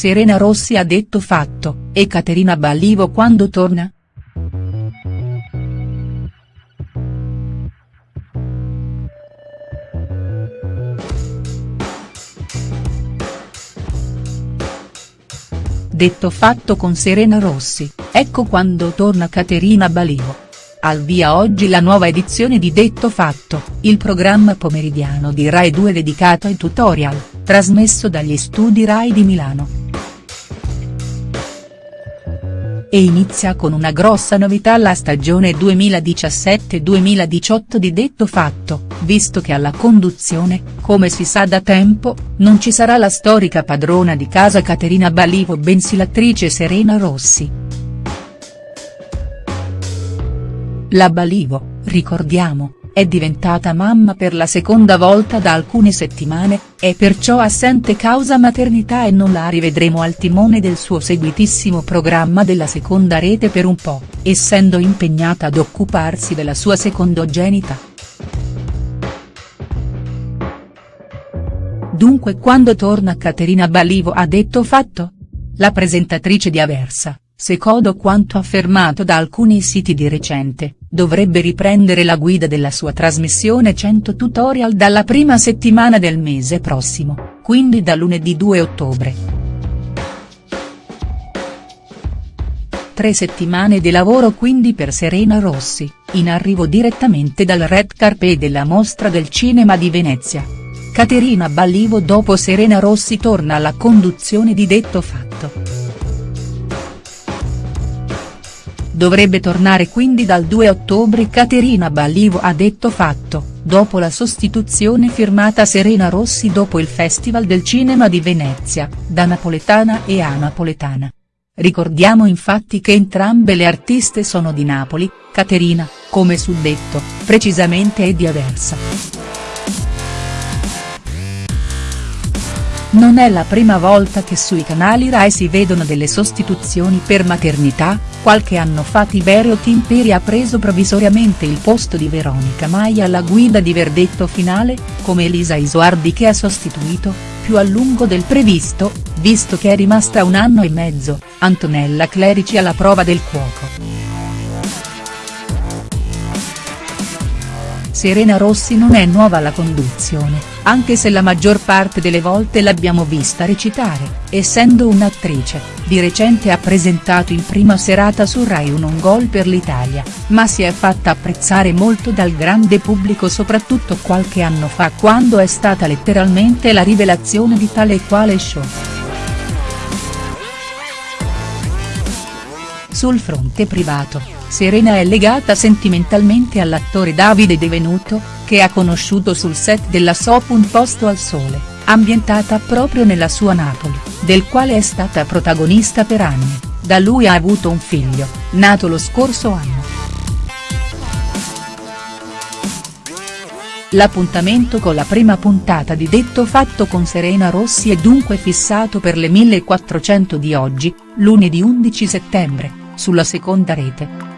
Serena Rossi ha detto fatto, e Caterina Ballivo quando torna?. Detto fatto con Serena Rossi, ecco quando torna Caterina Ballivo. Al via oggi la nuova edizione di Detto Fatto, il programma pomeridiano di Rai 2 dedicato ai tutorial, trasmesso dagli studi Rai di Milano. E inizia con una grossa novità la stagione 2017-2018 di Detto Fatto, visto che alla conduzione, come si sa da tempo, non ci sarà la storica padrona di casa Caterina Balivo bensì l'attrice Serena Rossi. La Balivo, ricordiamo, è diventata mamma per la seconda volta da alcune settimane, è perciò assente causa maternità e non la rivedremo al timone del suo seguitissimo programma della seconda rete per un po', essendo impegnata ad occuparsi della sua secondogenita. Dunque quando torna Caterina Balivo ha detto fatto? La presentatrice di Aversa, secondo quanto affermato da alcuni siti di recente, dovrebbe riprendere la guida della sua trasmissione 100 tutorial dalla prima settimana del mese prossimo, quindi da lunedì 2 ottobre. Tre settimane di lavoro quindi per Serena Rossi, in arrivo direttamente dal red carpet della Mostra del Cinema di Venezia. Caterina Ballivo dopo Serena Rossi torna alla conduzione di Detto Fatto. Dovrebbe tornare quindi dal 2 ottobre Caterina Ballivo ha detto fatto, dopo la sostituzione firmata Serena Rossi dopo il Festival del Cinema di Venezia, da napoletana e a napoletana. Ricordiamo infatti che entrambe le artiste sono di Napoli, Caterina, come suddetto, precisamente è di Aversa. Non è la prima volta che sui canali Rai si vedono delle sostituzioni per maternità, qualche anno fa Tiberio Timperi ha preso provvisoriamente il posto di Veronica Maia alla guida di Verdetto Finale, come Elisa Isoardi che ha sostituito, più a lungo del previsto, visto che è rimasta un anno e mezzo, Antonella Clerici alla prova del cuoco. Serena Rossi non è nuova alla conduzione, anche se la maggior parte delle volte l'abbiamo vista recitare, essendo un'attrice, di recente ha presentato in prima serata su Rai un on gol per l'Italia, ma si è fatta apprezzare molto dal grande pubblico soprattutto qualche anno fa quando è stata letteralmente la rivelazione di tale e quale show. Sul fronte privato. Serena è legata sentimentalmente all'attore Davide De Venuto, che ha conosciuto sul set della soap Un posto al sole, ambientata proprio nella sua Napoli, del quale è stata protagonista per anni, da lui ha avuto un figlio, nato lo scorso anno. L'appuntamento con la prima puntata di Detto Fatto con Serena Rossi è dunque fissato per le 1400 di oggi, lunedì 11 settembre, sulla seconda rete.